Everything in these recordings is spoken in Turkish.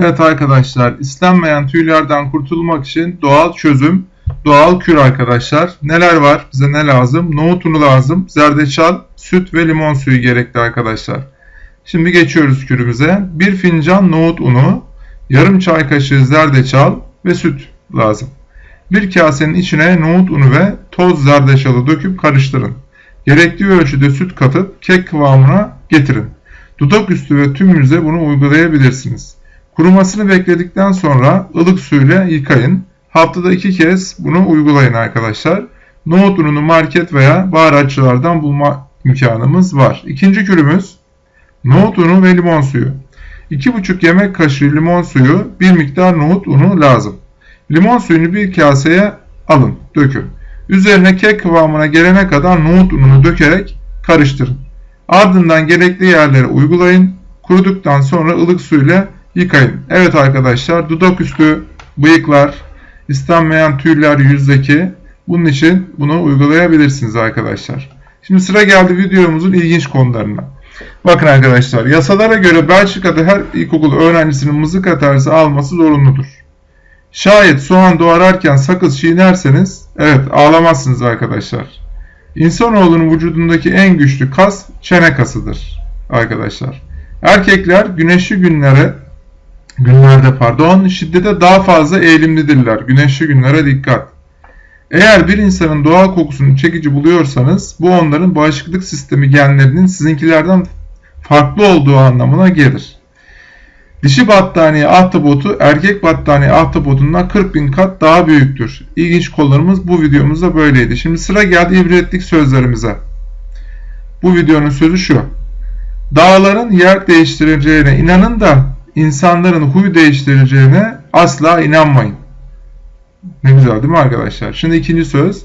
Evet arkadaşlar, istenmeyen tüylerden kurtulmak için doğal çözüm, doğal kür arkadaşlar. Neler var? Bize ne lazım? Nohut unu lazım, zerdeçal, süt ve limon suyu gerekli arkadaşlar. Şimdi geçiyoruz kürümüze. Bir fincan nohut unu, yarım çay kaşığı zerdeçal ve süt lazım. Bir kasenin içine nohut unu ve toz zerdeçalı döküp karıştırın. Gerekli ölçüde süt katıp kek kıvamına getirin. Dudak üstü ve tüm yüze bunu uygulayabilirsiniz. Kurumasını bekledikten sonra ılık suyla yıkayın. Haftada iki kez bunu uygulayın arkadaşlar. Nohut ununu market veya baharatçılardan bulma imkanımız var. İkinci kürümüz nohut unu ve limon suyu. 2,5 yemek kaşığı limon suyu, bir miktar nohut unu lazım. Limon suyunu bir kaseye alın, dökün. Üzerine kek kıvamına gelene kadar nohut ununu dökerek karıştırın. Ardından gerekli yerlere uygulayın. Kuruduktan sonra ılık suyla yıkayın. Evet arkadaşlar dudak üstü bıyıklar, istenmeyen tüyler yüzdeki bunun için bunu uygulayabilirsiniz arkadaşlar. Şimdi sıra geldi videomuzun ilginç konularına. Bakın arkadaşlar yasalara göre Belçika'da her ilkokul öğrencisinin mızıka tersi alması zorunludur. Şayet soğan doğrarken sakız çiğnerseniz evet ağlamazsınız arkadaşlar. İnsanoğlunun vücudundaki en güçlü kas çene kasıdır arkadaşlar. Erkekler güneşli günlere günlerde pardon şiddete daha fazla eğilimlidirler. Güneşli günlere dikkat. Eğer bir insanın doğal kokusunu çekici buluyorsanız bu onların bağışıklık sistemi genlerinin sizinkilerden farklı olduğu anlamına gelir. Dişi battaniye ahtapotu erkek battaniye ahtapotundan 40 bin kat daha büyüktür. İlginç konularımız bu videomuzda böyleydi. Şimdi sıra geldi ibretlik sözlerimize. Bu videonun sözü şu. Dağların yer değiştireceğine inanın da insanların huy değiştireceğine asla inanmayın. Ne güzel değil mi arkadaşlar? Şimdi ikinci söz.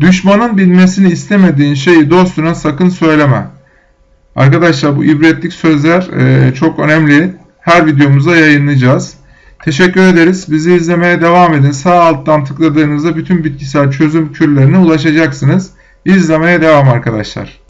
Düşmanın bilmesini istemediğin şeyi dostuna sakın söyleme. Arkadaşlar bu ibretlik sözler e, çok önemli. Her videomuzda yayınlayacağız. Teşekkür ederiz. Bizi izlemeye devam edin. Sağ alttan tıkladığınızda bütün bitkisel çözüm kürlerine ulaşacaksınız. İzlemeye devam arkadaşlar.